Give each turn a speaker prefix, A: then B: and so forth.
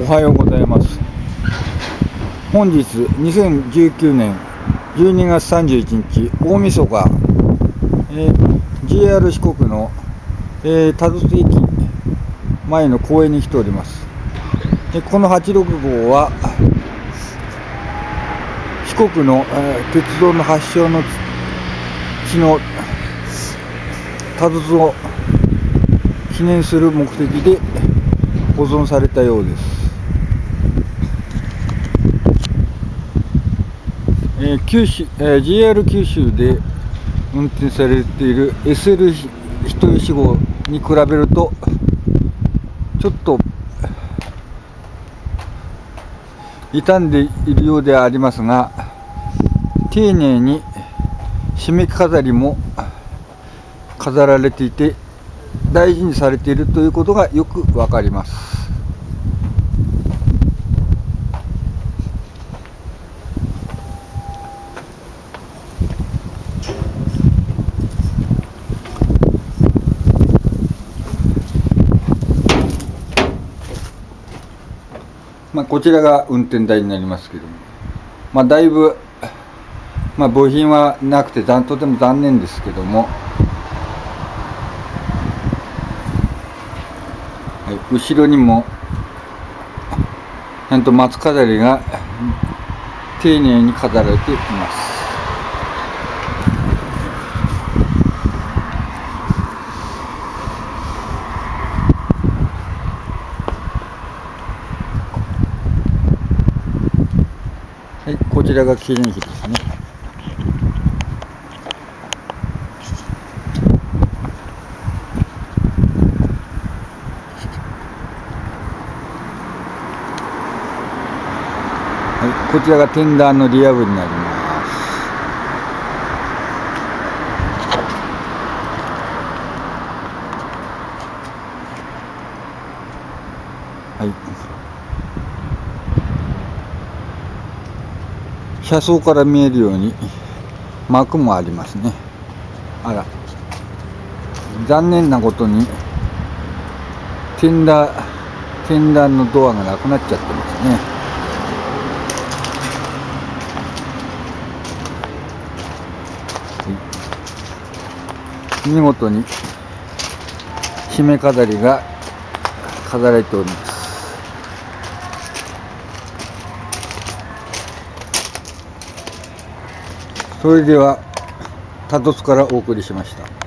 A: おはようございます。本日2019年12月31日大晦日、えー JR 四国の、えー、多度津駅前の公園に来ております。でこの865号は四国の、えー鉄道の発祥の地の多度津を記念する目的で保存されたようです。えー九州えー JR 九州で運転されている SL 人吉号に比べるとちょっと傷んでいるようではありますが丁寧に締め飾りも飾られていて大事にされているということがよくわかります。まあ、こちらが運転台になりますけども、まあ、だいぶ、まあ、部品はなくてとても残念ですけども、はい、後ろにもちゃんと松飾りが丁寧に飾られています。ちらが記念碑ですね。はい、こちらが天壇のリア部になります。はい。車窓から見えるように幕もありますね。あら。残念なことに天壇天壇のドアがなくなっちゃってますね。はい。見事に締め飾りが飾られております。それでは多度津からお送りしました。